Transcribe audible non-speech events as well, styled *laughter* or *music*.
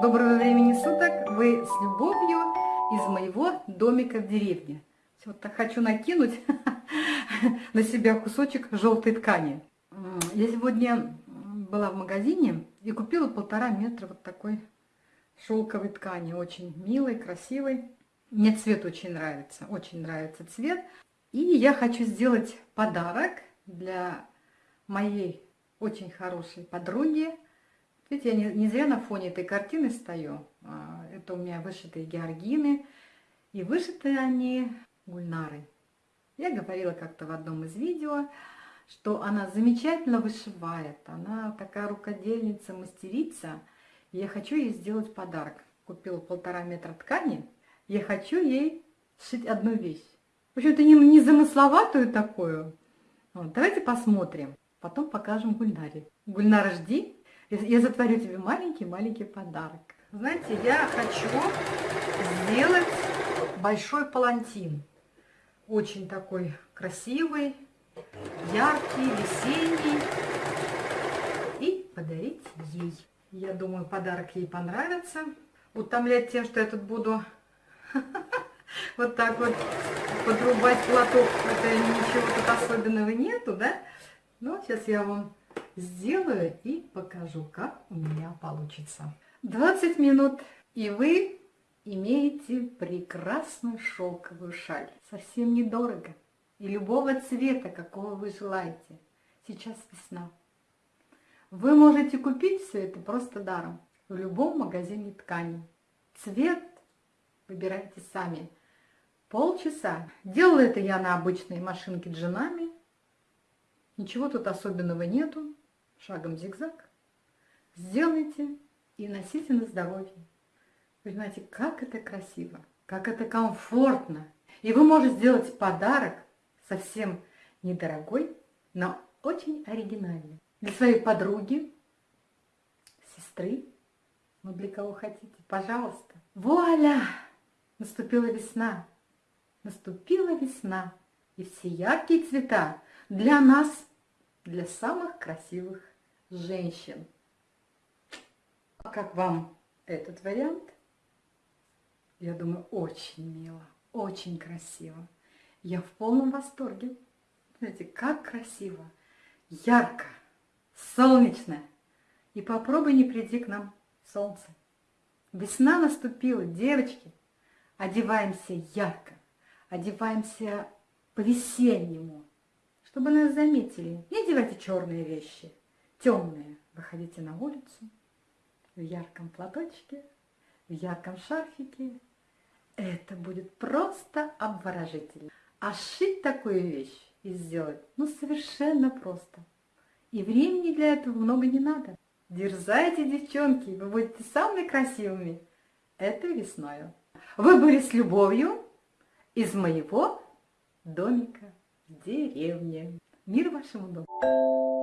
Доброго времени суток! Вы с любовью из моего домика в деревне. Вот так хочу накинуть *laughs* на себя кусочек желтой ткани. Я сегодня была в магазине и купила полтора метра вот такой шелковой ткани. Очень милой, красивой. Мне цвет очень нравится, очень нравится цвет. И я хочу сделать подарок для моей очень хорошей подруги, Видите, я не, не зря на фоне этой картины стою. А, это у меня вышитые георгины. И вышиты они гульнары. Я говорила как-то в одном из видео, что она замечательно вышивает. Она такая рукодельница, мастерица. Я хочу ей сделать подарок. Купила полтора метра ткани. Я хочу ей сшить одну вещь. В общем-то, не, не замысловатую такую. Вот, давайте посмотрим. Потом покажем Гульнаре. Гульнара, жди. Я затворю тебе маленький-маленький подарок. Знаете, я хочу сделать большой палантин. Очень такой красивый, яркий, весенний. И подарить ей. Я думаю, подарок ей понравится. Утомлять тем, что я тут буду *laughs* вот так вот подрубать платок, это ничего тут особенного нету, да? Ну, сейчас я вам сделаю и покажу, как у меня получится. 20 минут, и вы имеете прекрасную шелковую шаль. Совсем недорого. И любого цвета, какого вы желаете. Сейчас весна. Вы можете купить все это просто даром в любом магазине тканей. Цвет выбирайте сами. Полчаса. Делала это я на обычной машинке джинами. Ничего тут особенного нету шагом зигзаг, сделайте и носите на здоровье. Знаете, как это красиво, как это комфортно. И вы можете сделать подарок совсем недорогой, но очень оригинальный. Для своей подруги, сестры, ну для кого хотите, пожалуйста. Вуаля! Наступила весна, наступила весна, и все яркие цвета для нас, для самых красивых женщин. А как вам этот вариант? Я думаю, очень мило, очень красиво. Я в полном восторге. Знаете, как красиво, ярко, солнечно. И попробуй не приди к нам солнце. Весна наступила, девочки. Одеваемся ярко, одеваемся по-весеннему, чтобы нас заметили. Не одевайте черные вещи темные. Выходите на улицу в ярком платочке, в ярком шарфике. Это будет просто обворожительно. А сшить такую вещь и сделать, ну, совершенно просто. И времени для этого много не надо. Дерзайте, девчонки, вы будете самыми красивыми. Это весною. Вы были с любовью из моего домика деревне. Мир вашему дому!